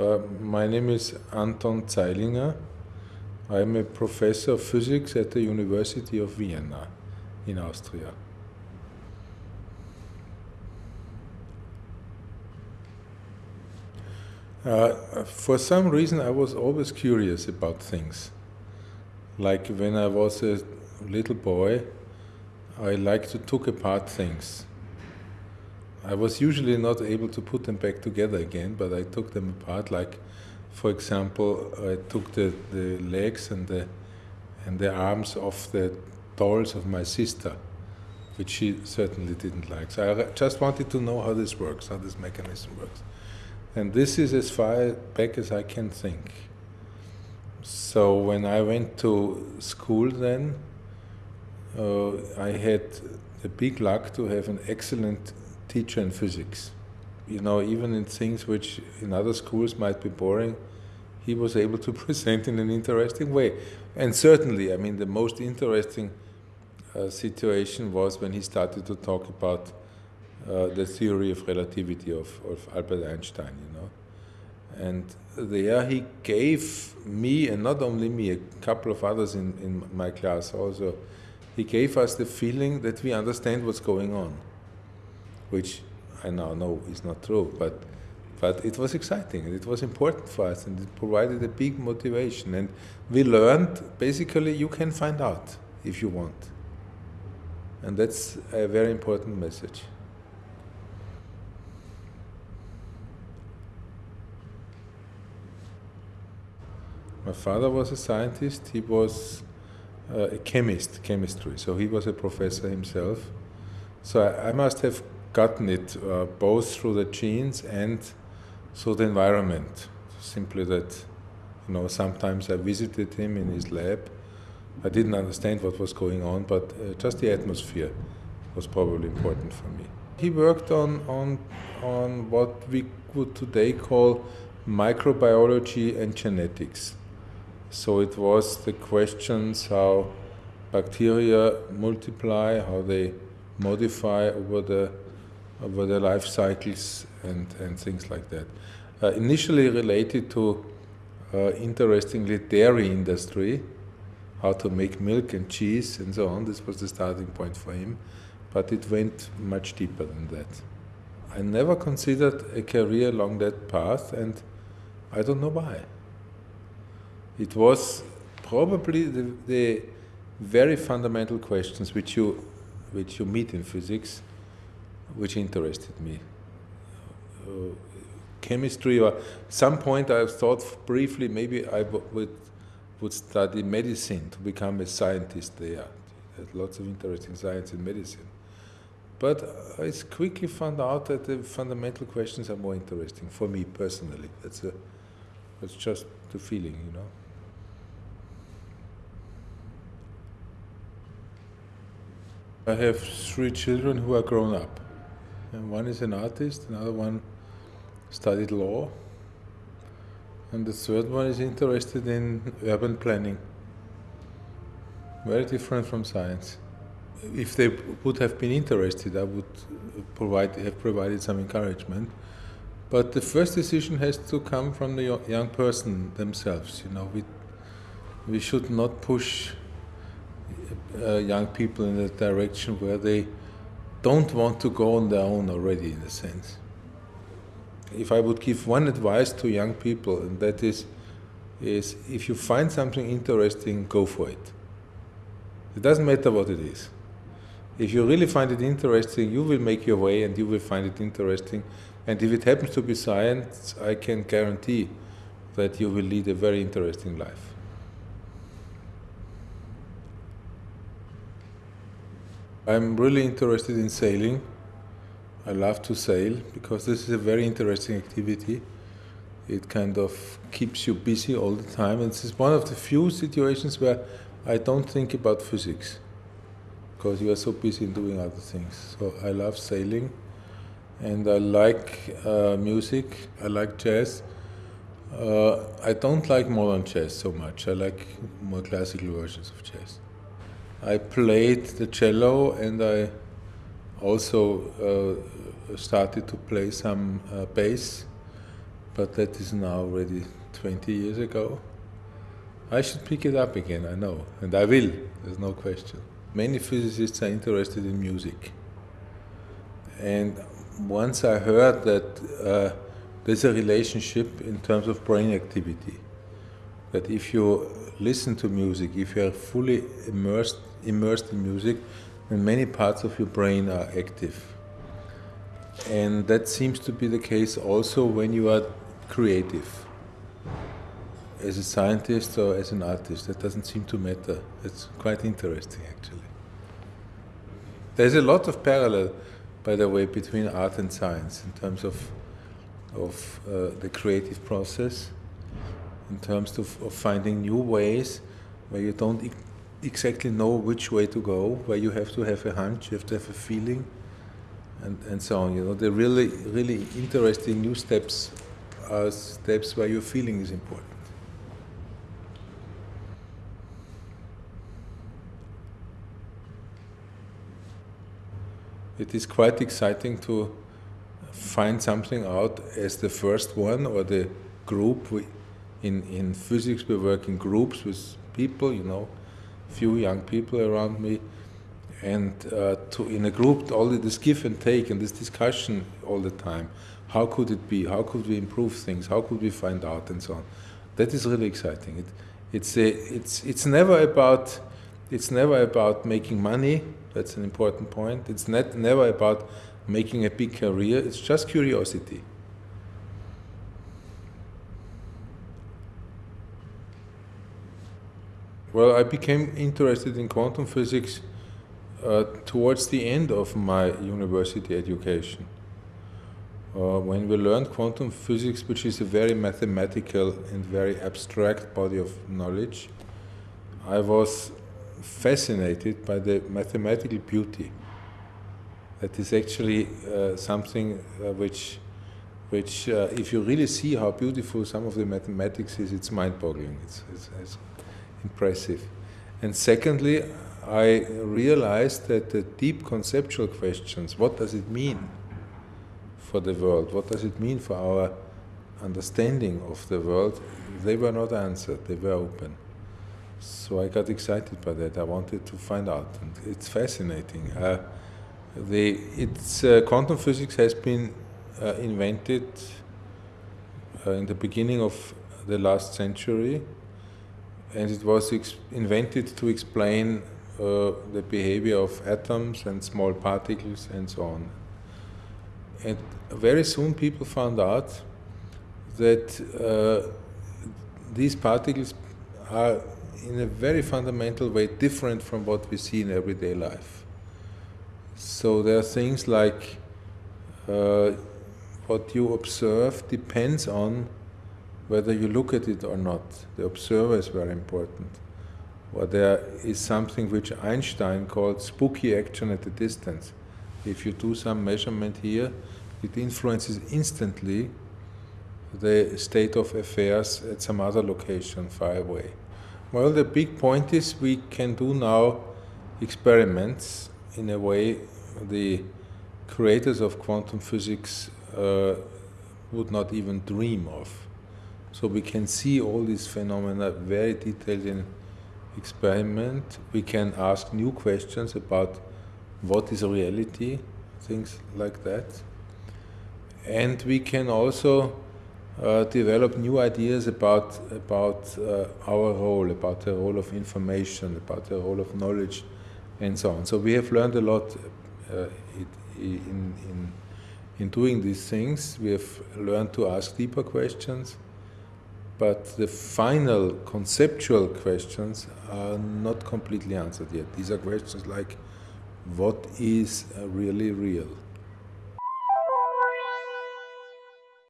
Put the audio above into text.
Uh, my name is Anton Zeilinger. I'm a professor of physics at the University of Vienna in Austria. Uh, for some reason, I was always curious about things. Like when I was a little boy, I liked to take apart things. I was usually not able to put them back together again, but I took them apart. Like, for example, I took the, the legs and the and the arms of the dolls of my sister, which she certainly didn't like. So I just wanted to know how this works, how this mechanism works. And this is as far back as I can think. So when I went to school then, uh, I had the big luck to have an excellent teacher in physics. You know, even in things which in other schools might be boring, he was able to present in an interesting way. And certainly, I mean, the most interesting uh, situation was when he started to talk about uh, the theory of relativity of, of Albert Einstein, you know. And there he gave me, and not only me, a couple of others in, in my class also, he gave us the feeling that we understand what's going on, which I now know is not true, but but it was exciting and it was important for us and it provided a big motivation. And we learned basically you can find out if you want. And that's a very important message. My father was a scientist, he was uh, a chemist, chemistry, so he was a professor himself. So I, I must have gotten it uh, both through the genes and through the environment. Simply that, you know, sometimes I visited him in his lab. I didn't understand what was going on, but uh, just the atmosphere was probably important for me. He worked on, on, on what we would today call microbiology and genetics. So it was the questions how bacteria multiply, how they modify over the over the life cycles and, and things like that. Uh, initially related to uh, interestingly dairy industry, how to make milk and cheese and so on. This was the starting point for him, but it went much deeper than that. I never considered a career along that path, and I don't know why. It was probably the, the very fundamental questions which you, which you meet in physics, which interested me. Uh, chemistry, or some point I thought briefly maybe I would would study medicine to become a scientist there. There's lots of interesting science in medicine. But I quickly found out that the fundamental questions are more interesting for me personally. That's a, that's just the feeling, you know. I have three children who are grown up. And one is an artist, another one studied law, and the third one is interested in urban planning. Very different from science. If they would have been interested, I would provide, have provided some encouragement. But the first decision has to come from the young person themselves. You know, we, we should not push uh, young people in the direction where they don't want to go on their own already, in a sense. If I would give one advice to young people, and that is, is if you find something interesting, go for it. It doesn't matter what it is. If you really find it interesting, you will make your way and you will find it interesting. And if it happens to be science, I can guarantee that you will lead a very interesting life. I'm really interested in sailing. I love to sail because this is a very interesting activity. It kind of keeps you busy all the time. And this is one of the few situations where I don't think about physics because you are so busy doing other things. So I love sailing and I like uh, music, I like jazz. Uh, I don't like modern jazz so much, I like more classical versions of jazz. I played the cello and I also uh, started to play some uh, bass, but that is now already 20 years ago. I should pick it up again, I know, and I will, there's no question. Many physicists are interested in music. And once I heard that uh, there's a relationship in terms of brain activity, that if you listen to music, if you are fully immersed, immersed in music, then many parts of your brain are active. And that seems to be the case also when you are creative. As a scientist or as an artist, that doesn't seem to matter. It's quite interesting actually. There's a lot of parallel, by the way, between art and science in terms of, of uh, the creative process, in terms of, of, finding new ways where you don't exactly know which way to go, where you have to have a hunch, you have to have a feeling, and, and so on. You know, the really, really interesting new steps are steps where your feeling is important. It is quite exciting to find something out as the first one or the group. We, in, in physics we work in groups with people, you know, few young people around me, and uh, to, in a group all this give and take and this discussion all the time. How could it be? How could we improve things? How could we find out and so on? That is really exciting. It, it's, a, it's, it's never about it's never about making money. That's an important point. It's not, never about making a big career. It's just curiosity. Well, I became interested in quantum physics uh, towards the end of my university education. Uh, when we learned quantum physics, which is a very mathematical and very abstract body of knowledge, I was fascinated by the mathematical beauty. That is actually uh, something uh, which, which uh, if you really see how beautiful some of the mathematics is, it's mind-boggling. It's, it's, it's impressive. And secondly, I realized that the deep conceptual questions, what does it mean for the world? What does it mean for our understanding of the world? They were not answered, they were open. So I got excited by that. I wanted to find out, and it's fascinating. Uh, the, it's, uh, quantum physics has been uh, invented uh, in the beginning of the last century, and it was invented to explain uh, the behavior of atoms and small particles and so on. And very soon people found out that uh, these particles are in a very fundamental way different from what we see in everyday life. So there are things like uh, what you observe depends on whether you look at it or not. The observer is very important. Or there is something which Einstein called spooky action at a distance. If you do some measurement here, it influences instantly the state of affairs at some other location far away. Well, the big point is we can do now experiments in a way the creators of quantum physics uh, would not even dream of. So we can see all these phenomena very detailed in experiment. We can ask new questions about what is reality, things like that. And we can also uh, develop new ideas about, about uh, our role, about the role of information, about the role of knowledge, and so on. So we have learned a lot uh, in, in, in doing these things. We have learned to ask deeper questions, but the final conceptual questions are not completely answered yet. These are questions like, what is really real?